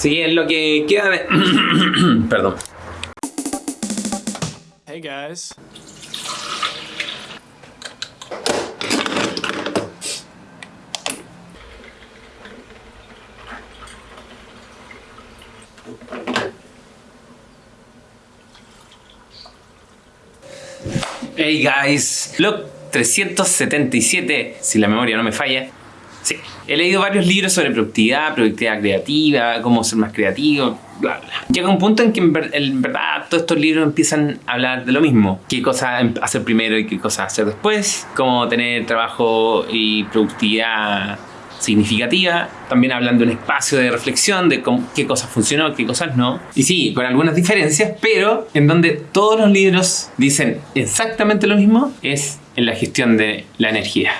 Que es lo que queda de... Perdón. Hey guys. Hey guys, Blog 377, si la memoria no me falla. Sí, he leído varios libros sobre productividad, productividad creativa, cómo ser más creativo, bla bla. Llega un punto en que en, ver- en verdad todos estos libros empiezan a hablar de lo mismo. Qué cosas em- hacer primero y qué cosas hacer después. Cómo tener trabajo y productividad significativa. También hablan de un espacio de reflexión de cómo- qué cosas funcionó, qué cosas no. Y sí, con algunas diferencias, pero en donde todos los libros dicen exactamente lo mismo es en la gestión de la energía.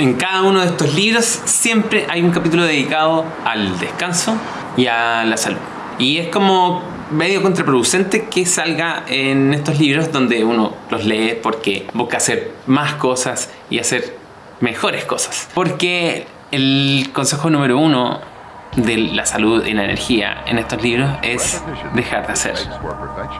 En cada uno de estos libros siempre hay un capítulo dedicado al descanso y a la salud. Y es como medio contraproducente que salga en estos libros donde uno los lee porque busca hacer más cosas y hacer mejores cosas. Porque el consejo número uno de la salud y la energía en estos libros es dejar de hacer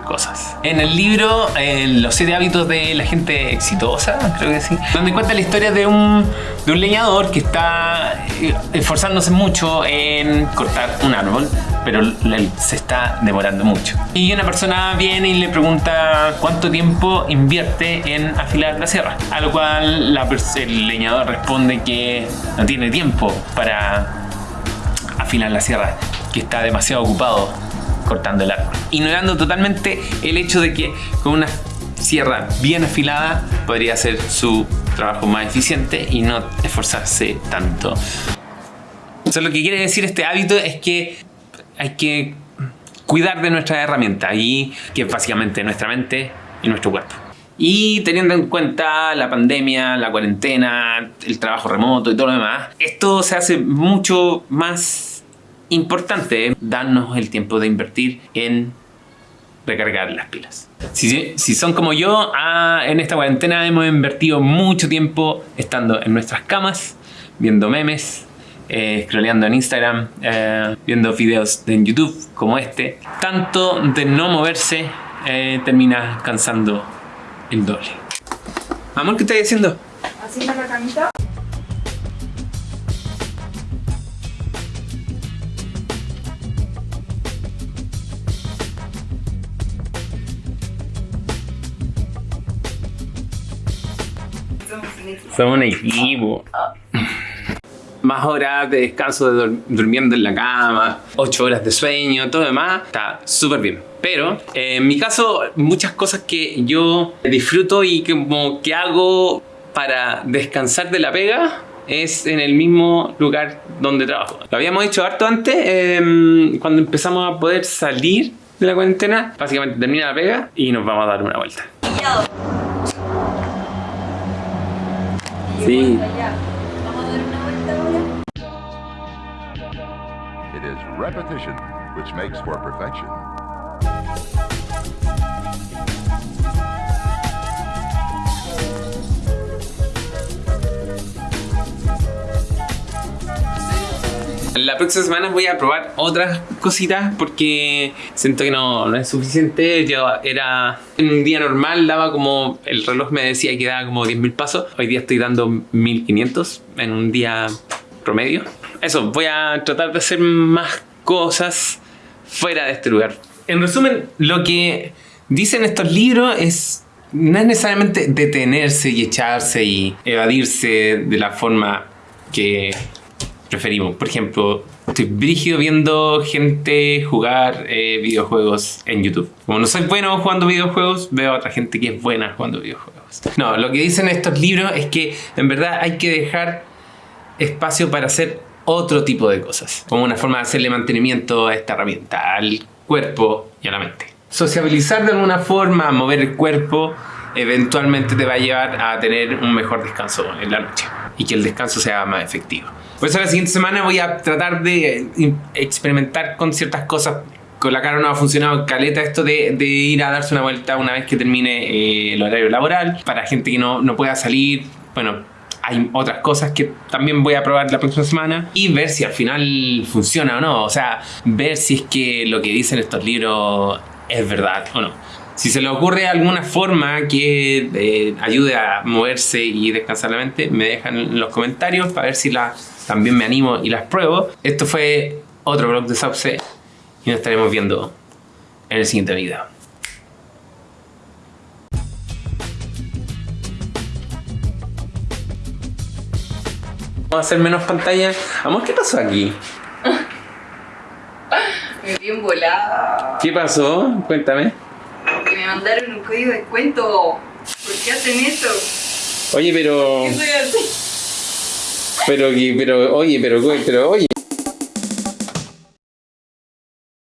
cosas. En el libro eh, Los siete hábitos de la gente exitosa, creo que sí, donde cuenta la historia de un, de un leñador que está eh, esforzándose mucho en cortar un árbol, pero se está demorando mucho. Y una persona viene y le pregunta cuánto tiempo invierte en afilar la sierra, a lo cual el leñador responde que no tiene tiempo para afilar la sierra, que está demasiado ocupado cortando el árbol. Ignorando totalmente el hecho de que con una sierra bien afilada podría ser su trabajo más eficiente y no esforzarse tanto. Eso lo que quiere decir este hábito es que hay que cuidar de nuestra herramienta y que es básicamente nuestra mente y nuestro cuerpo. Y teniendo en cuenta la pandemia, la cuarentena, el trabajo remoto y todo lo demás, esto se hace mucho más importante, darnos el tiempo de invertir en recargar las pilas. Si, si son como yo, ah, en esta cuarentena hemos invertido mucho tiempo estando en nuestras camas, viendo memes, eh, en Instagram, eh, viendo videos en YouTube como este. Tanto de no moverse eh, termina cansando el doble. Amor, ¿qué estás haciendo? Haciendo la camita. Somos un equipo. Más horas de descanso de dur- durmiendo en la cama, 8 horas de sueño, todo lo demás, está súper bien. Pero eh, en mi caso, muchas cosas que yo disfruto y que, como que hago para descansar de la pega es en el mismo lugar donde trabajo. Lo habíamos hecho harto antes, eh, cuando empezamos a poder salir de la cuarentena. Básicamente termina la pega y nos vamos a dar una vuelta. Sí. Vamos a dar una vuelta ahora. It is repetition which makes for perfection. La próxima semana voy a probar otras cositas porque siento que no, no es suficiente. Yo era en un día normal, daba como el reloj me decía que daba como 10.000 pasos. Hoy día estoy dando 1.500 en un día promedio. Eso, voy a tratar de hacer más cosas fuera de este lugar. En resumen, lo que dicen estos libros es no es necesariamente detenerse y echarse y evadirse de la forma que preferimos. Por ejemplo, estoy brígido viendo gente jugar eh, videojuegos en YouTube. Como no soy bueno jugando videojuegos, veo a otra gente que es buena jugando videojuegos. No, lo que dicen estos libros es que en verdad hay que dejar espacio para hacer otro tipo de cosas, como una forma de hacerle mantenimiento a esta herramienta, al cuerpo y a la mente. Sociabilizar de alguna forma, mover el cuerpo, eventualmente te va a llevar a tener un mejor descanso en la noche y que el descanso sea más efectivo. Por eso la siguiente semana voy a tratar de eh, experimentar con ciertas cosas. Con la cara no ha funcionado caleta esto de, de ir a darse una vuelta una vez que termine eh, el horario laboral. Para gente que no, no pueda salir bueno, hay otras cosas que también voy a probar la próxima semana y ver si al final funciona o no. O sea, ver si es que lo que dicen estos libros es verdad o no. Si se le ocurre alguna forma que eh, ayude a moverse y descansar la mente, me dejan en los comentarios para ver si la, también me animo y las pruebo. Esto fue otro blog de Sauce y nos estaremos viendo en el siguiente video. Vamos a hacer menos pantalla. Amor, ¿qué pasó aquí? Me vi volada. ¿Qué pasó? Cuéntame. Mandaron un código de descuento. ¿Por qué hacen eso? Oye, pero. ¿Qué soy así? Pero, pero, oye, pero, pero, oye.